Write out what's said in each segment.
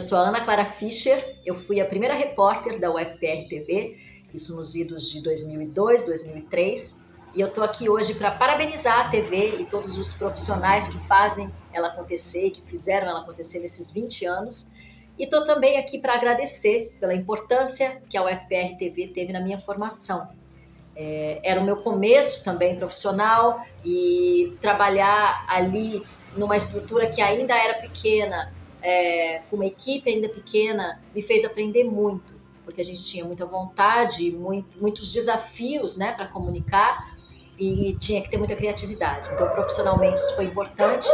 eu sou a Ana Clara Fischer, eu fui a primeira repórter da UFPR TV, isso nos idos de 2002, 2003, e eu estou aqui hoje para parabenizar a TV e todos os profissionais que fazem ela acontecer, que fizeram ela acontecer nesses 20 anos, e estou também aqui para agradecer pela importância que a UFPR TV teve na minha formação. É, era o meu começo também profissional e trabalhar ali numa estrutura que ainda era pequena, é, com uma equipe ainda pequena, me fez aprender muito, porque a gente tinha muita vontade, muito, muitos desafios né, para comunicar e tinha que ter muita criatividade. Então, profissionalmente, isso foi importante.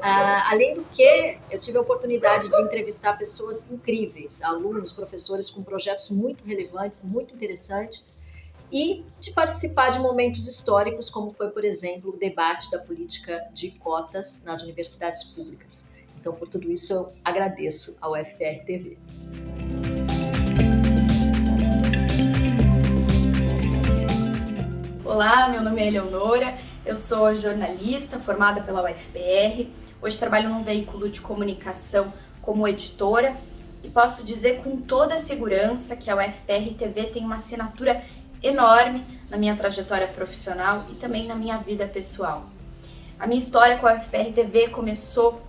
Ah, além do que, eu tive a oportunidade de entrevistar pessoas incríveis, alunos, professores com projetos muito relevantes, muito interessantes, e de participar de momentos históricos, como foi, por exemplo, o debate da política de cotas nas universidades públicas. Então, por tudo isso, eu agradeço ao FPR TV. Olá, meu nome é Eleonora, eu sou jornalista formada pela UFPR. Hoje trabalho num veículo de comunicação como editora e posso dizer com toda segurança que a UFPR TV tem uma assinatura enorme na minha trajetória profissional e também na minha vida pessoal. A minha história com a UFPR TV começou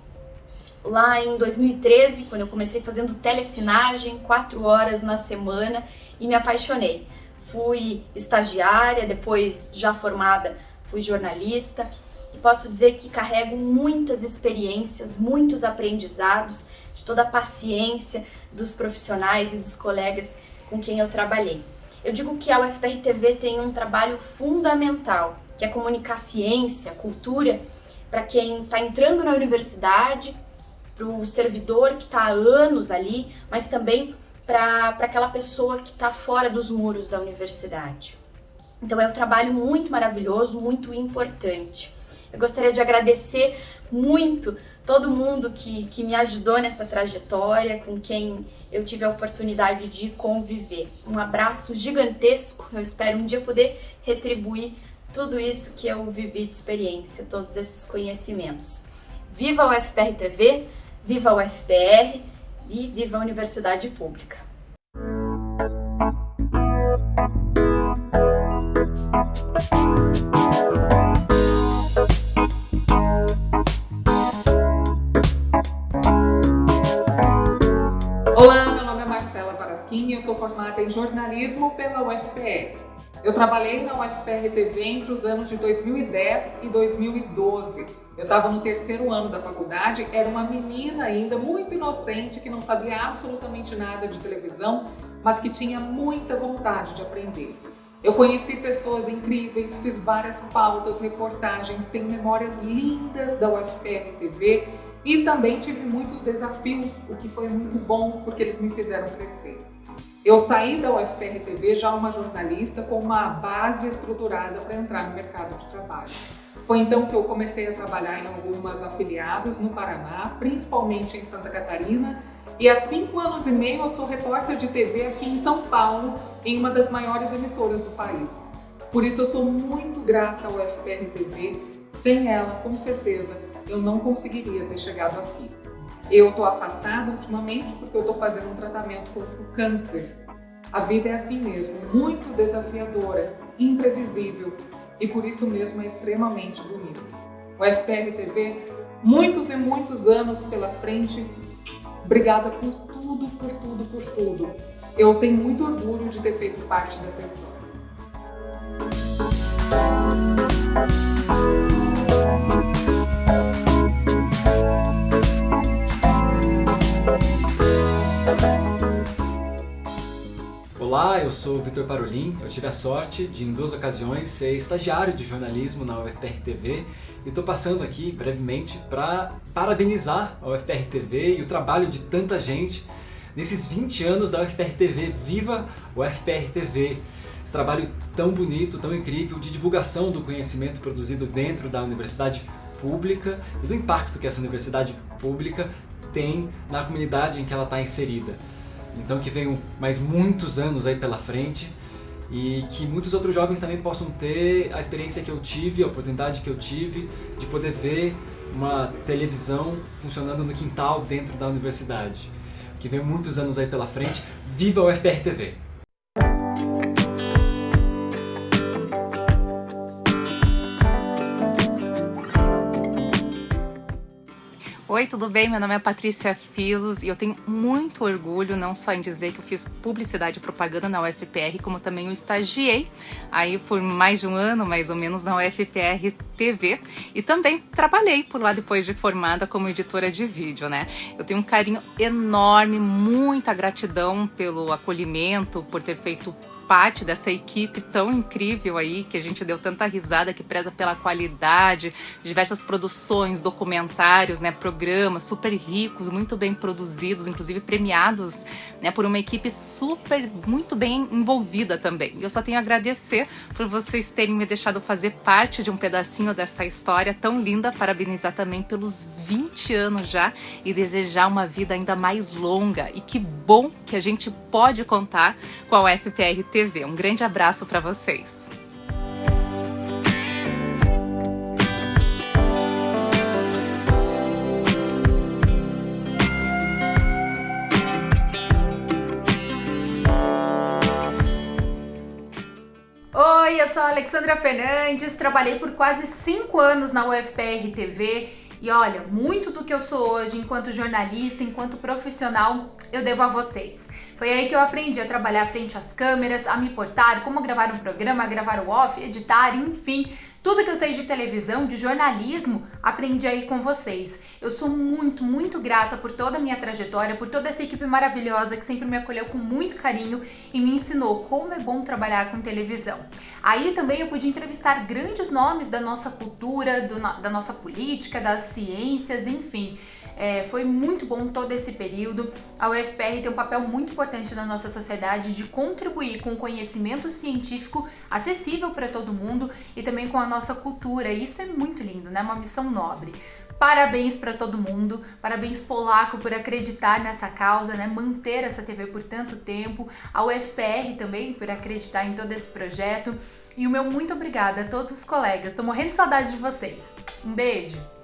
lá em 2013, quando eu comecei fazendo telecinagem, quatro horas na semana e me apaixonei. Fui estagiária, depois já formada fui jornalista e posso dizer que carrego muitas experiências, muitos aprendizados de toda a paciência dos profissionais e dos colegas com quem eu trabalhei. Eu digo que a UFPR TV tem um trabalho fundamental, que é comunicar ciência, cultura, para quem está entrando na universidade, para o servidor que está há anos ali, mas também para aquela pessoa que está fora dos muros da universidade. Então é um trabalho muito maravilhoso, muito importante. Eu gostaria de agradecer muito todo mundo que, que me ajudou nessa trajetória, com quem eu tive a oportunidade de conviver. Um abraço gigantesco, eu espero um dia poder retribuir tudo isso que eu vivi de experiência, todos esses conhecimentos. Viva o FPR TV, viva o FPR e viva a Universidade Pública! Olá, meu nome é Marcela Varasquim e eu sou formada em jornalismo pela UFPR. Eu trabalhei na UFPR TV entre os anos de 2010 e 2012. Eu estava no terceiro ano da faculdade, era uma menina ainda muito inocente que não sabia absolutamente nada de televisão, mas que tinha muita vontade de aprender. Eu conheci pessoas incríveis, fiz várias pautas, reportagens, tenho memórias lindas da UFPR TV e também tive muitos desafios, o que foi muito bom porque eles me fizeram crescer. Eu saí da UFPR TV já uma jornalista com uma base estruturada para entrar no mercado de trabalho. Foi então que eu comecei a trabalhar em algumas afiliadas no Paraná, principalmente em Santa Catarina, e há cinco anos e meio eu sou repórter de TV aqui em São Paulo, em uma das maiores emissoras do país. Por isso eu sou muito grata ao FPR TV. Sem ela, com certeza, eu não conseguiria ter chegado aqui. Eu estou afastada ultimamente porque eu estou fazendo um tratamento contra o câncer. A vida é assim mesmo, muito desafiadora, imprevisível e por isso mesmo é extremamente bonita. O FPR TV, muitos e muitos anos pela frente Obrigada por tudo, por tudo, por tudo. Eu tenho muito orgulho de ter feito parte dessa história. Olá, eu sou o Vitor Parolin. Eu tive a sorte de, em duas ocasiões, ser estagiário de jornalismo na UFPR TV e estou passando aqui brevemente para parabenizar a UFPR TV e o trabalho de tanta gente nesses 20 anos da UFPR TV. Viva o UFPR TV! Esse trabalho tão bonito, tão incrível de divulgação do conhecimento produzido dentro da universidade pública e do impacto que essa universidade pública tem na comunidade em que ela está inserida. Então que venham mais muitos anos aí pela frente e que muitos outros jovens também possam ter a experiência que eu tive, a oportunidade que eu tive de poder ver uma televisão funcionando no quintal dentro da universidade. que vem muitos anos aí pela frente. Viva o FPR TV! Oi, tudo bem? Meu nome é Patrícia Filos e eu tenho muito orgulho não só em dizer que eu fiz publicidade e propaganda na UFPR, como também eu estagiei aí por mais de um ano, mais ou menos, na UFPR TV e também trabalhei por lá depois de formada como editora de vídeo, né? Eu tenho um carinho enorme, muita gratidão pelo acolhimento, por ter feito parte dessa equipe tão incrível aí, que a gente deu tanta risada, que preza pela qualidade, diversas produções, documentários, né, programas super ricos, muito bem produzidos, inclusive premiados, né, por uma equipe super, muito bem envolvida também. Eu só tenho a agradecer por vocês terem me deixado fazer parte de um pedacinho dessa história tão linda, parabenizar também pelos 20 anos já e desejar uma vida ainda mais longa. E que bom que a gente pode contar com a UFPR TV. Um grande abraço para vocês. Alexandra Fernandes, trabalhei por quase 5 anos na UFPR TV e olha, muito do que eu sou hoje enquanto jornalista, enquanto profissional, eu devo a vocês. Foi aí que eu aprendi a trabalhar frente às câmeras, a me portar, como gravar um programa, gravar o off, editar, enfim, tudo que eu sei de televisão, de jornalismo, aprendi aí com vocês. Eu sou muito, muito grata por toda a minha trajetória, por toda essa equipe maravilhosa que sempre me acolheu com muito carinho e me ensinou como é bom trabalhar com televisão. Aí também eu pude entrevistar grandes nomes da nossa cultura, do, da nossa política, das ciências, enfim. É, foi muito bom todo esse período. A UFPR tem um papel muito importante na nossa sociedade de contribuir com conhecimento científico acessível para todo mundo e também com a nossa cultura. E isso é muito lindo, né? Uma missão nobre. Parabéns para todo mundo, parabéns Polaco por acreditar nessa causa, né? manter essa TV por tanto tempo, a UFPR também por acreditar em todo esse projeto e o meu muito obrigada a todos os colegas, estou morrendo de saudade de vocês. Um beijo!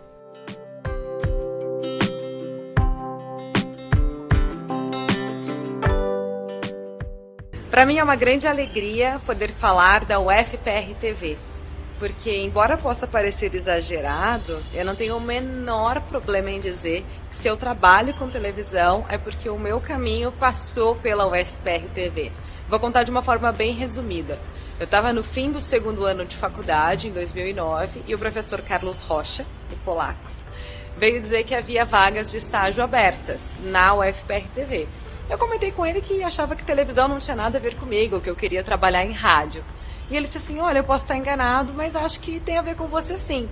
Para mim é uma grande alegria poder falar da UFPR TV, porque embora possa parecer exagerado, eu não tenho o menor problema em dizer que se eu trabalho com televisão é porque o meu caminho passou pela UFPR TV. Vou contar de uma forma bem resumida. Eu estava no fim do segundo ano de faculdade, em 2009, e o professor Carlos Rocha, o polaco, veio dizer que havia vagas de estágio abertas na UFPR TV. Eu comentei com ele que achava que televisão não tinha nada a ver comigo, que eu queria trabalhar em rádio. E ele disse assim: Olha, eu posso estar enganado, mas acho que tem a ver com você sim.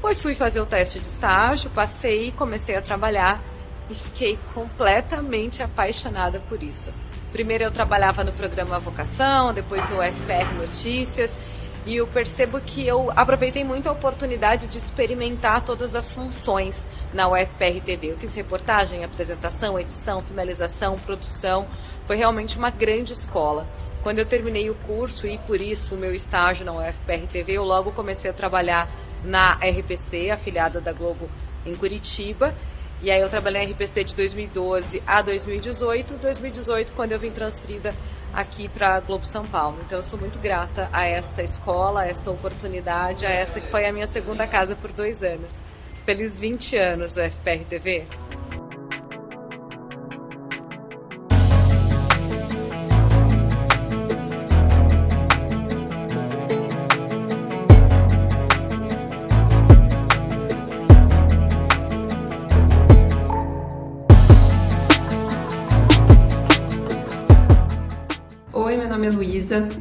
Pois fui fazer o teste de estágio, passei, comecei a trabalhar e fiquei completamente apaixonada por isso. Primeiro eu trabalhava no programa Vocação, depois no FPR Notícias e eu percebo que eu aproveitei muito a oportunidade de experimentar todas as funções na UFPR TV. Eu fiz reportagem, apresentação, edição, finalização, produção. Foi realmente uma grande escola. Quando eu terminei o curso e por isso o meu estágio na UFPR TV, eu logo comecei a trabalhar na RPC, afiliada da Globo em Curitiba. E aí eu trabalhei na RPC de 2012 a 2018. 2018, quando eu vim transferida aqui para Globo São Paulo. Então eu sou muito grata a esta escola, a esta oportunidade, a esta que foi a minha segunda casa por dois anos. Feliz 20 anos, FPR TV.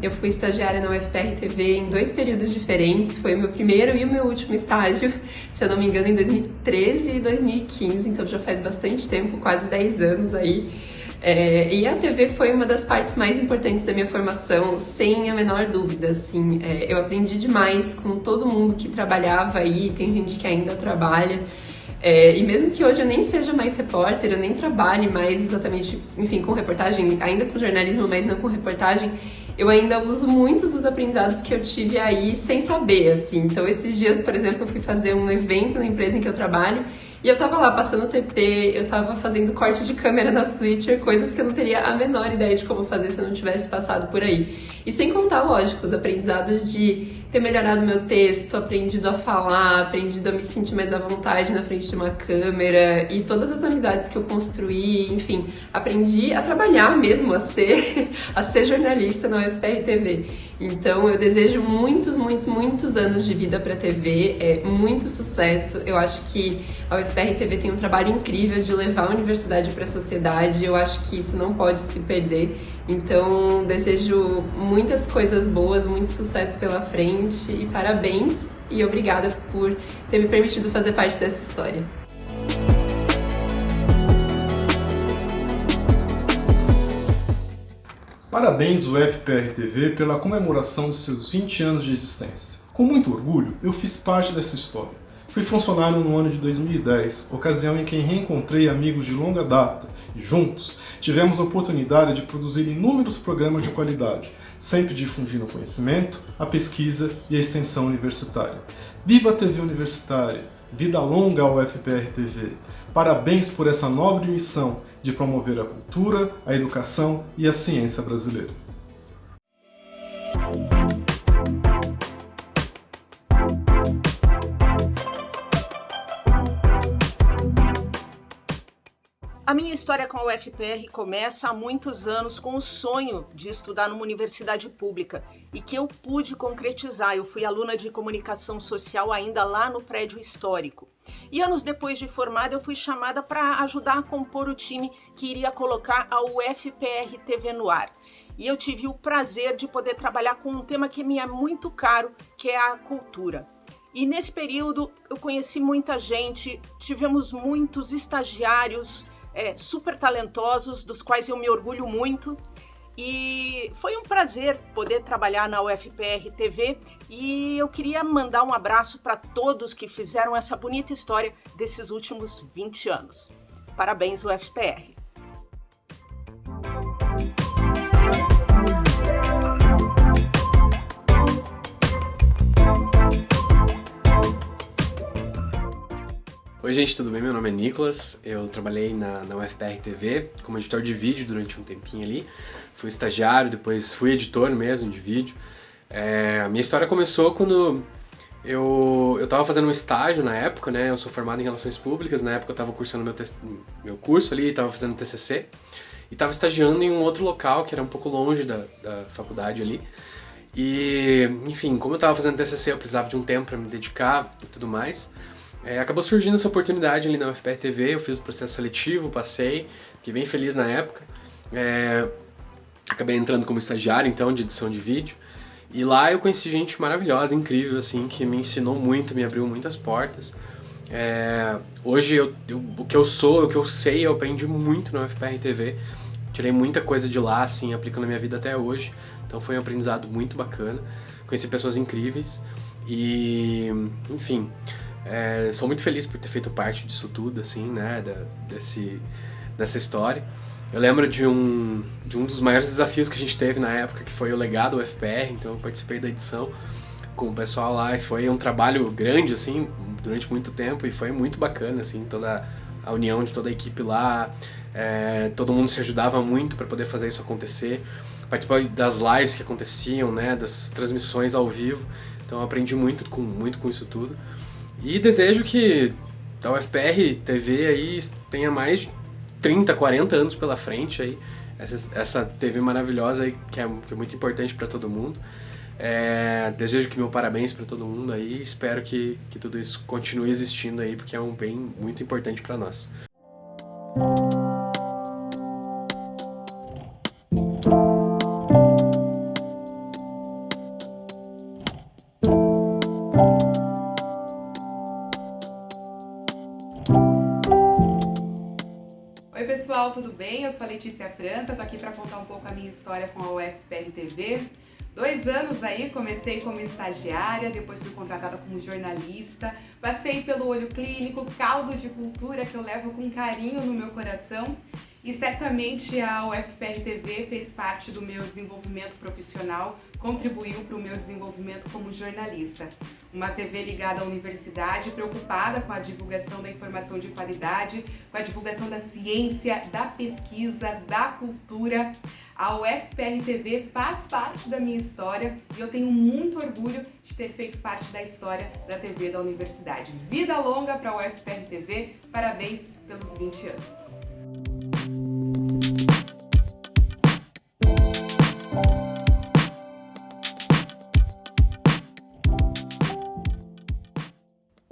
Eu fui estagiária na UFPR TV em dois períodos diferentes, foi o meu primeiro e o meu último estágio, se eu não me engano, em 2013 e 2015, então já faz bastante tempo, quase 10 anos aí. É, e a TV foi uma das partes mais importantes da minha formação, sem a menor dúvida, assim, é, eu aprendi demais com todo mundo que trabalhava aí, tem gente que ainda trabalha, é, e mesmo que hoje eu nem seja mais repórter, eu nem trabalhe mais exatamente, enfim, com reportagem, ainda com jornalismo, mas não com reportagem, eu ainda uso muitos dos aprendizados que eu tive aí sem saber, assim. Então, esses dias, por exemplo, eu fui fazer um evento na empresa em que eu trabalho e eu tava lá passando TP, eu tava fazendo corte de câmera na Switcher, coisas que eu não teria a menor ideia de como fazer se eu não tivesse passado por aí. E sem contar, lógico, os aprendizados de ter melhorado meu texto, aprendido a falar, aprendido a me sentir mais à vontade na frente de uma câmera e todas as amizades que eu construí, enfim, aprendi a trabalhar mesmo, a ser, a ser jornalista na UFPR TV. Então eu desejo muitos, muitos, muitos anos de vida para a TV, é, muito sucesso. Eu acho que a UFPR TV tem um trabalho incrível de levar a universidade para a sociedade. Eu acho que isso não pode se perder. Então desejo muitas coisas boas, muito sucesso pela frente e parabéns e obrigada por ter me permitido fazer parte dessa história. Parabéns UFPR TV pela comemoração de seus 20 anos de existência. Com muito orgulho, eu fiz parte dessa história. Fui funcionário no ano de 2010, ocasião em que reencontrei amigos de longa data e juntos tivemos a oportunidade de produzir inúmeros programas de qualidade, sempre difundindo o conhecimento, a pesquisa e a extensão universitária. Viva a TV Universitária! Vida longa ao UFPR TV! Parabéns por essa nobre missão de promover a cultura, a educação e a ciência brasileira. Minha história com a UFPR começa há muitos anos com o sonho de estudar numa universidade pública e que eu pude concretizar. Eu fui aluna de comunicação social ainda lá no prédio histórico. E anos depois de formada, eu fui chamada para ajudar a compor o time que iria colocar a UFPR TV no ar. E eu tive o prazer de poder trabalhar com um tema que me é muito caro, que é a cultura. E nesse período eu conheci muita gente, tivemos muitos estagiários, é, super talentosos, dos quais eu me orgulho muito. E foi um prazer poder trabalhar na UFPR TV e eu queria mandar um abraço para todos que fizeram essa bonita história desses últimos 20 anos. Parabéns, UFPR! Oi gente, tudo bem? Meu nome é Nicolas, eu trabalhei na, na UFPR TV como editor de vídeo durante um tempinho ali, fui estagiário, depois fui editor mesmo de vídeo. É, a minha história começou quando eu, eu fazendo um estágio na época, né, eu sou formado em Relações Públicas, na época eu tava cursando meu, meu curso ali, tava fazendo TCC, e tava estagiando em um outro local que era um pouco longe da, da faculdade ali. E, enfim, como eu tava fazendo TCC, eu precisava de um tempo para me dedicar e tudo mais. É, acabou surgindo essa oportunidade ali na UFPR TV, eu fiz o processo seletivo, passei, fiquei bem feliz na época. É, acabei entrando como estagiário, então, de edição de vídeo. E lá eu conheci gente maravilhosa, incrível, assim, que me ensinou muito, me abriu muitas portas. É, hoje eu, eu, o que eu sou, o que eu sei, eu aprendi muito na UFPR TV. Tirei muita coisa de lá, assim, aplicando na minha vida até hoje. Então foi um aprendizado muito bacana. Conheci pessoas incríveis e, enfim, é, sou muito feliz por ter feito parte disso tudo, assim, né, da, desse, dessa história. Eu lembro de um, de um dos maiores desafios que a gente teve na época, que foi o legado UFPR, então eu participei da edição com o pessoal lá e foi um trabalho grande, assim, durante muito tempo e foi muito bacana, assim, toda a união de toda a equipe lá, é, todo mundo se ajudava muito para poder fazer isso acontecer, participar das lives que aconteciam, né, das transmissões ao vivo, então aprendi muito com, muito com isso tudo. E desejo que a UFPR TV aí tenha mais de 30, 40 anos pela frente aí. Essa, essa TV maravilhosa aí, que é, que é muito importante para todo mundo. É, desejo que meu parabéns para todo mundo aí. Espero que, que tudo isso continue existindo aí, porque é um bem muito importante para nós. Pessoal, tudo bem? Eu sou a Letícia França, tô aqui para contar um pouco a minha história com a UFPR TV. Dois anos aí, comecei como estagiária, depois fui contratada como jornalista, passei pelo olho clínico, caldo de cultura que eu levo com carinho no meu coração E certamente a UFPR TV fez parte do meu desenvolvimento profissional, contribuiu para o meu desenvolvimento como jornalista. Uma TV ligada à universidade, preocupada com a divulgação da informação de qualidade, com a divulgação da ciência, da pesquisa, da cultura. A UFPR TV faz parte da minha história e eu tenho muito orgulho de ter feito parte da história da TV da universidade. Vida longa para a UFPR TV, parabéns pelos 20 anos.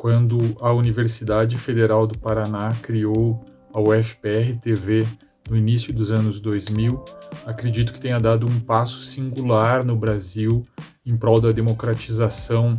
Quando a Universidade Federal do Paraná criou a UFPR TV no início dos anos 2000, acredito que tenha dado um passo singular no Brasil em prol da democratização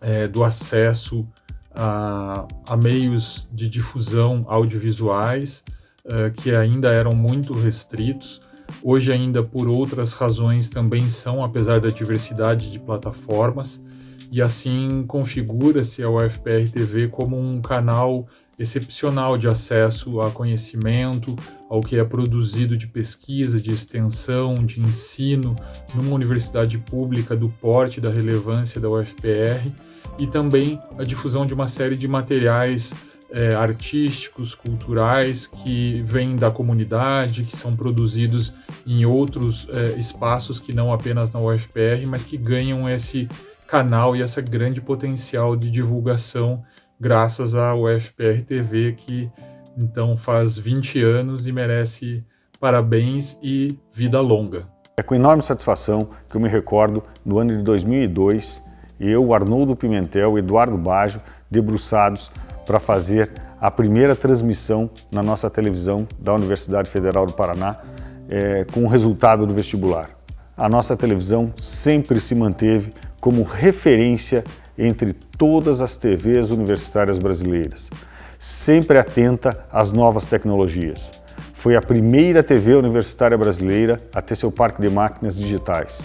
é, do acesso a, a, meios de difusão audiovisuais é, que ainda eram muito restritos. Hoje, ainda por outras razões, também são, apesar da diversidade de plataformas e assim configura-se a UFPR TV como um canal excepcional de acesso a conhecimento, ao que é produzido de pesquisa, de extensão, de ensino numa universidade pública do porte da relevância da UFPR e também a difusão de uma série de materiais é, artísticos, culturais que vêm da comunidade, que são produzidos em outros é, espaços que não apenas na UFPR, mas que ganham esse canal e essa grande potencial de divulgação graças à UFPR TV, que então faz 20 anos e merece parabéns e vida longa. É com enorme satisfação que eu me recordo no ano de 2002, eu, Arnoldo Pimentel e Eduardo Baggio, debruçados para fazer a primeira transmissão na nossa televisão da Universidade Federal do Paraná é, com o resultado do vestibular. A nossa televisão sempre se manteve como referência entre todas as TVs universitárias brasileiras, sempre atenta às novas tecnologias. Foi a primeira TV universitária brasileira a ter seu parque de máquinas digitais.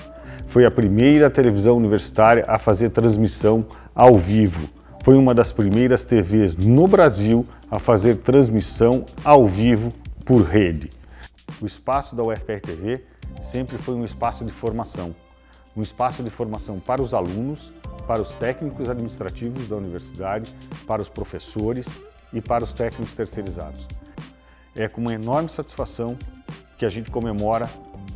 Foi a primeira televisão universitária a fazer transmissão ao vivo. Foi uma das primeiras TVs no Brasil a fazer transmissão ao vivo por rede. O espaço da UFPR TV sempre foi um espaço de formação um espaço de formação para os alunos, para os técnicos administrativos da universidade, para os professores e para os técnicos terceirizados. É com uma enorme satisfação que a gente comemora,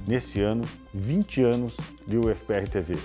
nesse ano, 20 anos de UFPR TV.